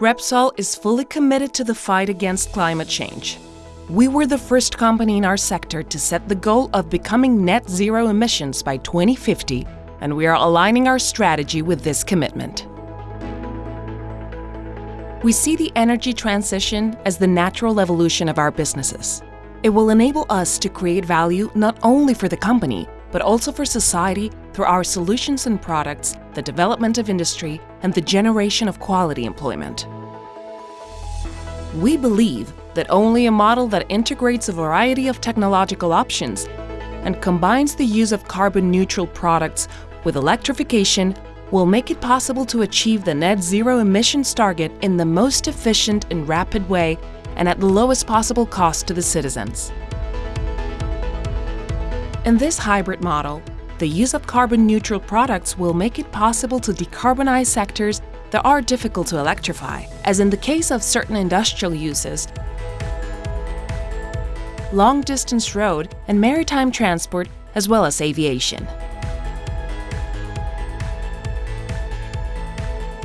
Repsol is fully committed to the fight against climate change. We were the first company in our sector to set the goal of becoming net zero emissions by 2050, and we are aligning our strategy with this commitment. We see the energy transition as the natural evolution of our businesses. It will enable us to create value not only for the company, but also for society through our solutions and products, the development of industry, and the generation of quality employment. We believe that only a model that integrates a variety of technological options and combines the use of carbon-neutral products with electrification will make it possible to achieve the net zero emissions target in the most efficient and rapid way and at the lowest possible cost to the citizens. In this hybrid model, the use of carbon-neutral products will make it possible to decarbonize sectors that are difficult to electrify, as in the case of certain industrial uses, long-distance road and maritime transport, as well as aviation.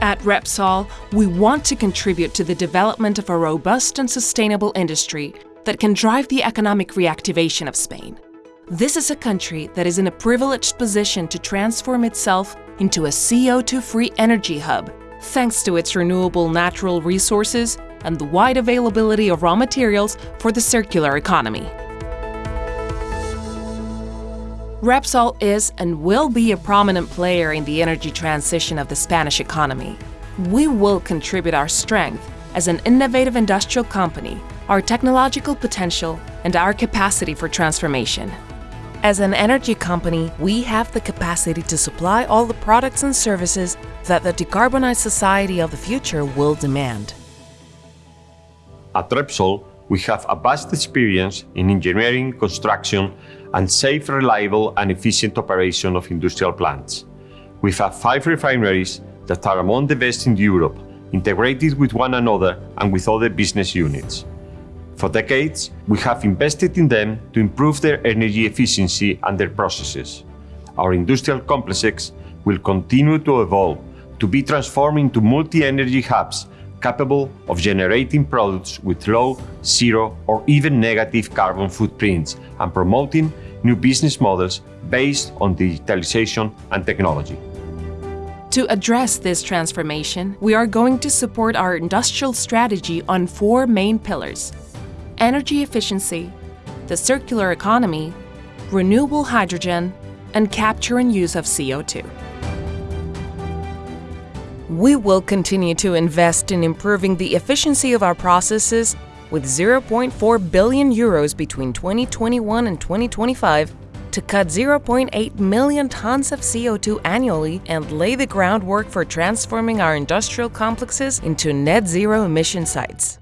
At Repsol, we want to contribute to the development of a robust and sustainable industry that can drive the economic reactivation of Spain. This is a country that is in a privileged position to transform itself into a CO2-free energy hub, thanks to its renewable natural resources and the wide availability of raw materials for the circular economy. Repsol is and will be a prominent player in the energy transition of the Spanish economy. We will contribute our strength as an innovative industrial company, our technological potential, and our capacity for transformation. As an energy company, we have the capacity to supply all the products and services that the decarbonized society of the future will demand. At Repsol, we have a vast experience in engineering, construction, and safe, reliable, and efficient operation of industrial plants. We have five refineries that are among the best in Europe, integrated with one another and with other business units. For decades, we have invested in them to improve their energy efficiency and their processes. Our industrial complexes will continue to evolve to be transformed into multi-energy hubs capable of generating products with low, zero, or even negative carbon footprints and promoting new business models based on digitalization and technology. To address this transformation, we are going to support our industrial strategy on four main pillars. Energy efficiency, the circular economy, renewable hydrogen, and capture and use of CO2. We will continue to invest in improving the efficiency of our processes with 0.4 billion euros between 2021 and 2025 to cut 0.8 million tons of CO2 annually and lay the groundwork for transforming our industrial complexes into net zero emission sites.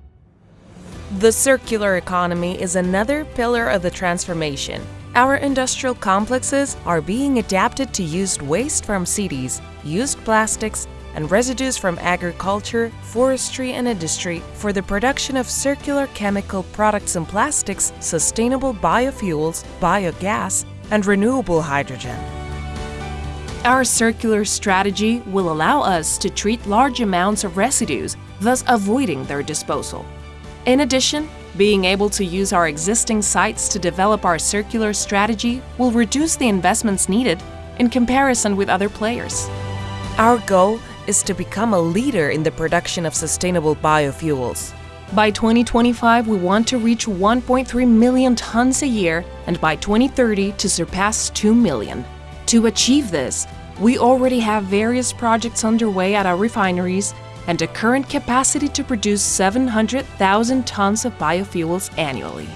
The circular economy is another pillar of the transformation. Our industrial complexes are being adapted to used waste from cities, used plastics, and residues from agriculture, forestry and industry for the production of circular chemical products and plastics, sustainable biofuels, biogas, and renewable hydrogen. Our circular strategy will allow us to treat large amounts of residues, thus avoiding their disposal. In addition, being able to use our existing sites to develop our circular strategy will reduce the investments needed in comparison with other players. Our goal is to become a leader in the production of sustainable biofuels. By 2025, we want to reach 1.3 million tons a year and by 2030 to surpass 2 million. To achieve this, we already have various projects underway at our refineries and a current capacity to produce 700,000 tons of biofuels annually.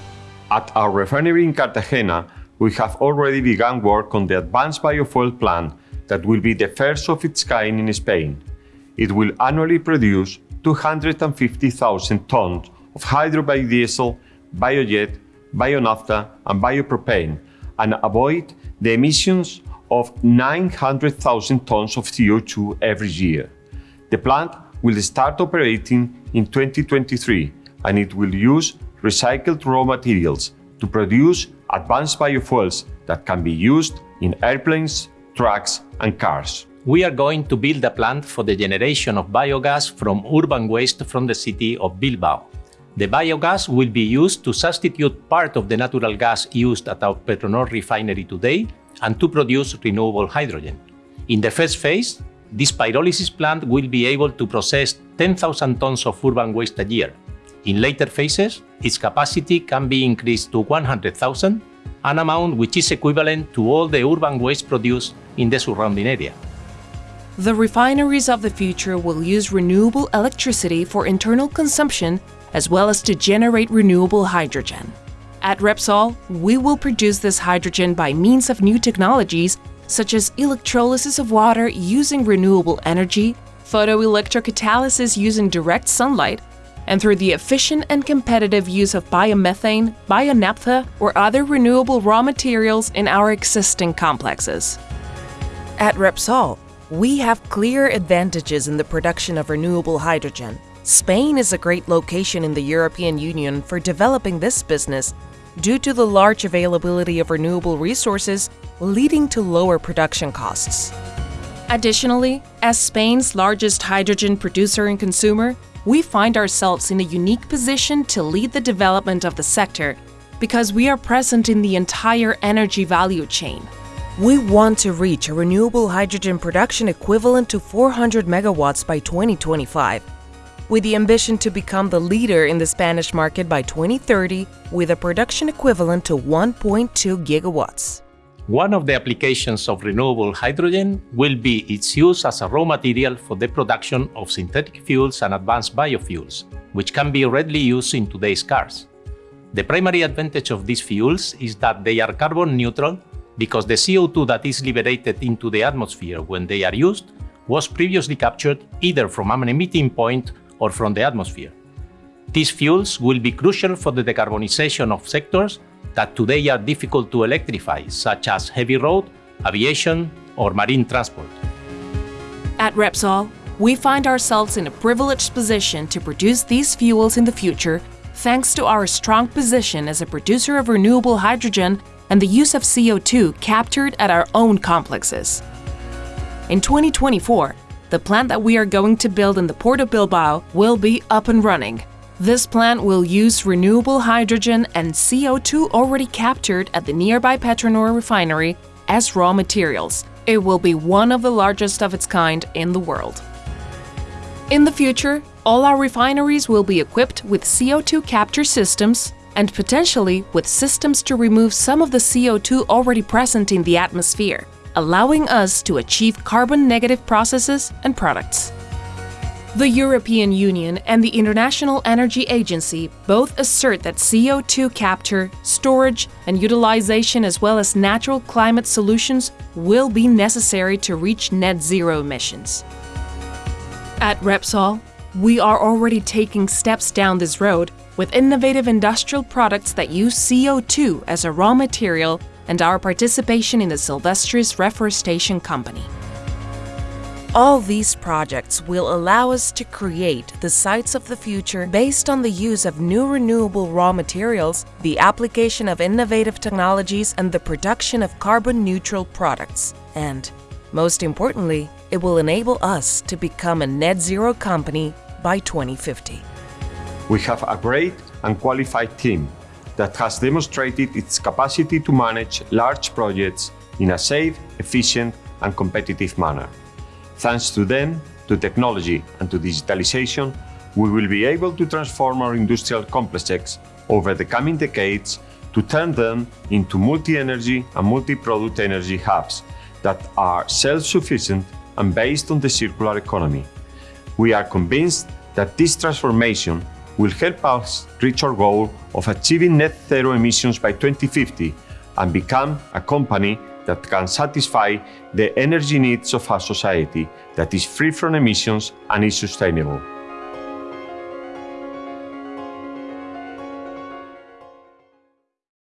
At our refinery in Cartagena, we have already begun work on the advanced biofuel plant that will be the first of its kind in Spain. It will annually produce 250,000 tons of hydrobiodiesel, biojet, bionaphtha and biopropane and avoid the emissions of 900,000 tons of CO2 every year. The plant will start operating in 2023 and it will use recycled raw materials to produce advanced biofuels that can be used in airplanes, trucks, and cars. We are going to build a plant for the generation of biogas from urban waste from the city of Bilbao. The biogas will be used to substitute part of the natural gas used at our Petronor refinery today and to produce renewable hydrogen. In the first phase, this pyrolysis plant will be able to process 10,000 tons of urban waste a year. In later phases, its capacity can be increased to 100,000, an amount which is equivalent to all the urban waste produced in the surrounding area. The refineries of the future will use renewable electricity for internal consumption as well as to generate renewable hydrogen. At Repsol, we will produce this hydrogen by means of new technologies such as electrolysis of water using renewable energy, photoelectrocatalysis using direct sunlight, and through the efficient and competitive use of biomethane, bionaphtha, or other renewable raw materials in our existing complexes. At Repsol, we have clear advantages in the production of renewable hydrogen. Spain is a great location in the European Union for developing this business due to the large availability of renewable resources leading to lower production costs. Additionally, as Spain's largest hydrogen producer and consumer, we find ourselves in a unique position to lead the development of the sector because we are present in the entire energy value chain. We want to reach a renewable hydrogen production equivalent to 400 megawatts by 2025, with the ambition to become the leader in the Spanish market by 2030 with a production equivalent to 1.2 gigawatts. One of the applications of renewable hydrogen will be its use as a raw material for the production of synthetic fuels and advanced biofuels, which can be readily used in today's cars. The primary advantage of these fuels is that they are carbon neutral because the CO2 that is liberated into the atmosphere when they are used was previously captured either from an emitting point or from the atmosphere. These fuels will be crucial for the decarbonization of sectors that today are difficult to electrify, such as heavy road, aviation, or marine transport. At Repsol, we find ourselves in a privileged position to produce these fuels in the future thanks to our strong position as a producer of renewable hydrogen and the use of CO2 captured at our own complexes. In 2024, the plant that we are going to build in the Port of Bilbao will be up and running. This plant will use renewable hydrogen and CO2 already captured at the nearby Petronor refinery as raw materials. It will be one of the largest of its kind in the world. In the future, all our refineries will be equipped with CO2 capture systems and potentially with systems to remove some of the CO2 already present in the atmosphere, allowing us to achieve carbon-negative processes and products. The European Union and the International Energy Agency both assert that CO2 capture, storage, and utilization as well as natural climate solutions will be necessary to reach net zero emissions. At Repsol, we are already taking steps down this road with innovative industrial products that use CO2 as a raw material and our participation in the Sylvestris Reforestation Company. All these projects will allow us to create the sites of the future based on the use of new renewable raw materials, the application of innovative technologies, and the production of carbon-neutral products. And, most importantly, it will enable us to become a net zero company by 2050. We have a great and qualified team that has demonstrated its capacity to manage large projects in a safe, efficient, and competitive manner. Thanks to them, to technology, and to digitalization, we will be able to transform our industrial complexes over the coming decades to turn them into multi-energy and multi-product energy hubs that are self-sufficient and based on the circular economy. We are convinced that this transformation will help us reach our goal of achieving net zero emissions by 2050 and become a company that can satisfy the energy needs of our society that is free from emissions and is sustainable.